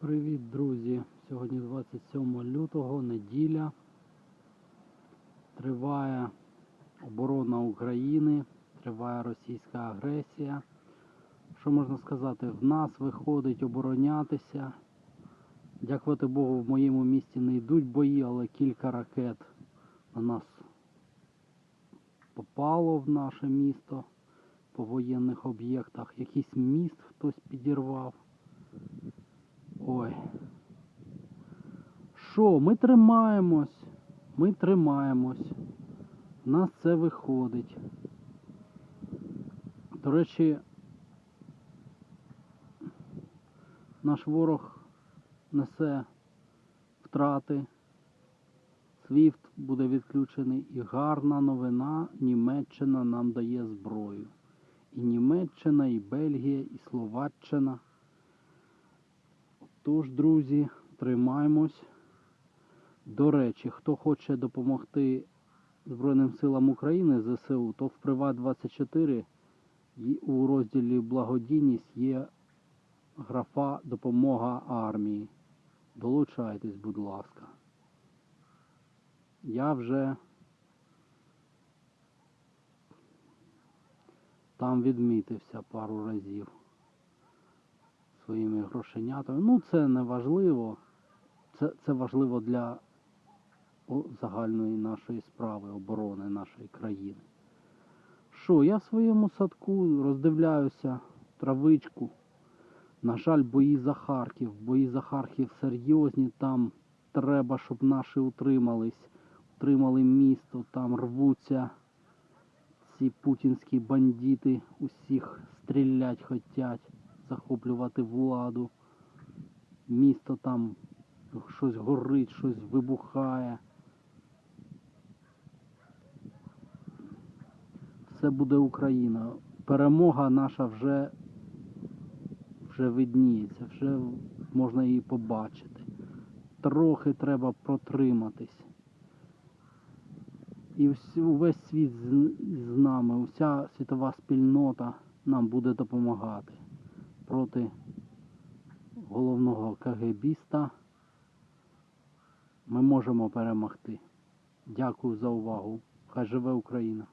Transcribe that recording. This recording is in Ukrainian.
Привіт, друзі! Сьогодні 27 лютого, неділя. Триває оборона України, триває російська агресія. Що можна сказати? В нас виходить оборонятися. Дякувати Богу, в моєму місті не йдуть бої, але кілька ракет на нас попало в наше місто по воєнних об'єктах. Якийсь міст хтось підірвав. Ой. Що, ми тримаємось. Ми тримаємось. У нас це виходить. До речі, наш ворог несе втрати. Свіфт буде відключений і гарна новина. Німеччина нам дає зброю. І Німеччина, і Бельгія, і Словаччина. Тож, друзі, тримаємось. До речі, хто хоче допомогти Збройним силам України ЗСУ, то в Приват 24 у розділі Благодійність є графа Допомога армії. Долучайтесь, будь ласка. Я вже там відмітився пару разів своїми грошенятами. Ну, це не важливо. Це, це важливо для загальної нашої справи, оборони нашої країни. Що, я в своєму садку роздивляюся травичку. На жаль, бої за Харків. Бої за Харків серйозні. Там треба, щоб наші утримались, утримали місто, там рвуться ці путінські бандити, усіх стрілять хотять, захоплювати владу. Місто там щось горить, щось вибухає. Все буде Україна. Перемога наша вже, вже видніється, вже можна її побачити. Трохи треба протриматись. І увесь світ з, нами, уся світова спільнота нам буде допомагати проти головного КГБіста. Ми можемо перемогти. Дякую за увагу. Хай живе Україна!